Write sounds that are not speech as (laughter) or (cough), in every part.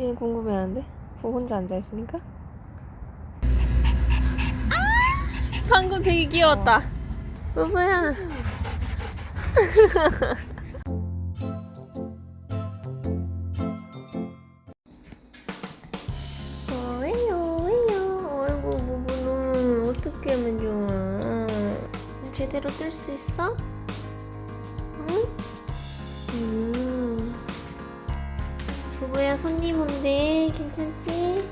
얘 궁금해하는데? 뭐 혼자 앉아있으니까? 아! 방금 되게 귀여웠다. 어, 왜요, (laughs) 왜요? 아이고, 부부는 어떻게 하면 좋아? 제대로 뜰 수 있어? 손님 온대. 괜찮지?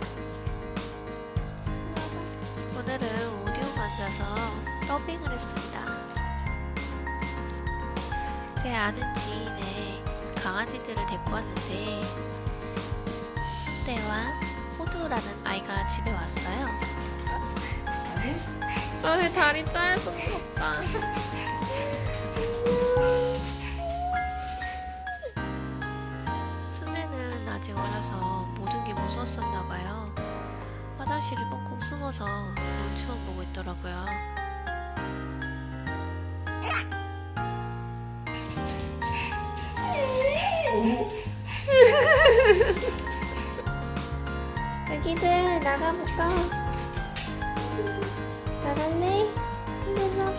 오늘은 오디오 만져서 더빙을 했습니다. 제 아는 지인의 강아지들을 데리고 왔는데 순대와 호두라는 아이가 집에 왔어요. 아, 내 다리 짧아서 무섭다. 화장실을 꽁꽁 숨어서 눈치만 보고 있더라고요. (laughs) 여기들 나가볼까? 나갈래? 근데 나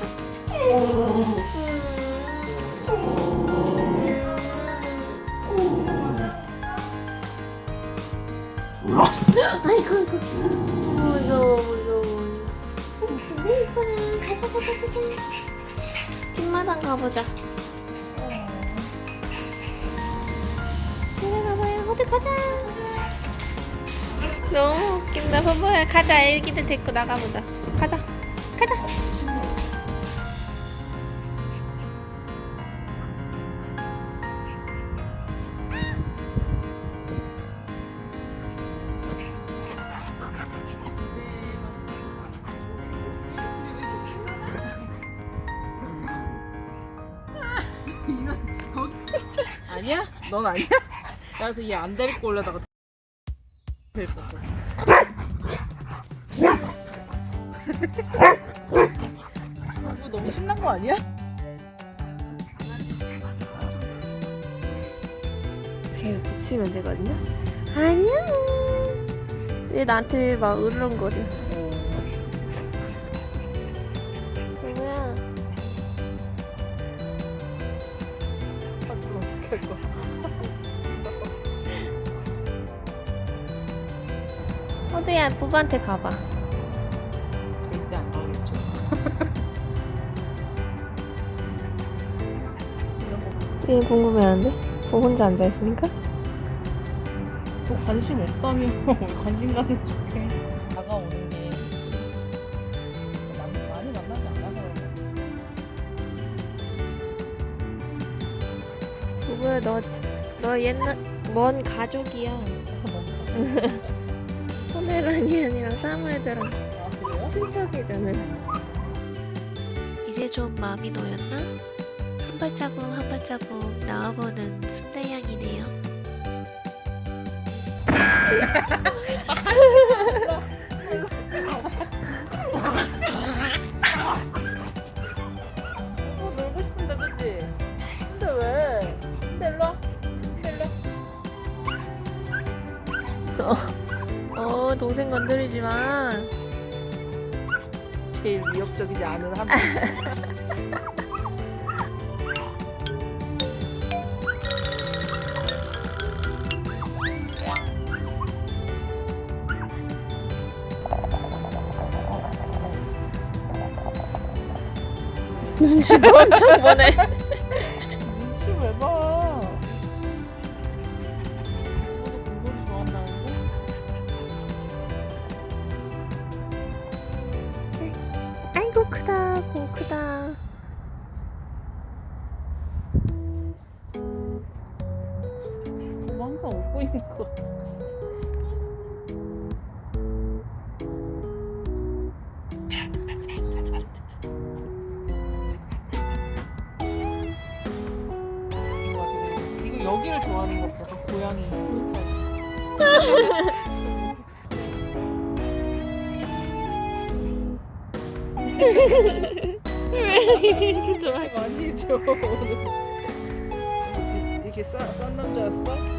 가자 가자 가자 뒷마당 가보자. 그래 가봐요. 어디 가자. 너무 웃긴다. 바보야 가자. 애기들 데리고 나가보자. 가자 아니야? 넌 아니야? 그래서 얘 안 데리고 올려다가 데리고 올 너무 신난 거 아니야? 이렇게 붙이면 되거든요 안녕 얘 나한테 막 으르렁거려 뭐 호두야 부부한테 가봐 절대 안 가겠죠. 얘 궁금해하는데? 뭐 혼자 앉아있으니까? 또 관심 없다며 (laughs) 관심 가는 쪽에 다가오는 게 많이, 많이 만나지 않아서 부부야 너, 너 옛날 먼 가족이야 (laughs) 포메라니안이랑 사무애들랑 아 그래요? 친척이잖아 이제 좀 마음이 놓였나? 한 발자국 한 발자국 나와보는 순대양이네요. 어 놀고 싶은데 그치? 근데 왜? 근데 일로 와 근데 일로 와 (laughs) 어 동생 건드리지 마 제일 위협적이지 않은 한 분. (laughs) 눈치 엄청 보네 있는 거. 이거 여기를 좋아하는 것 같아. 고양이 스타일. 왜 이렇게 좋아해 많이 오늘. 이렇게 싼, 싼 남자였어?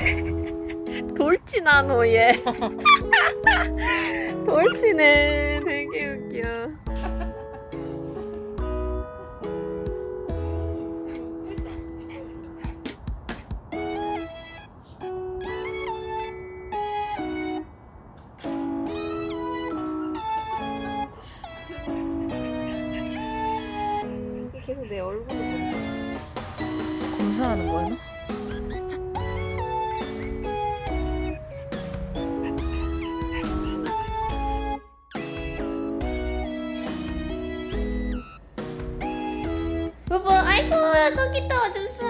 (laughs) 돌진하노 얘. (laughs) 돌진해. 되게 웃겨. 계속 내 얼굴을. 검사하는 거야? 아, 거기 도와줬어.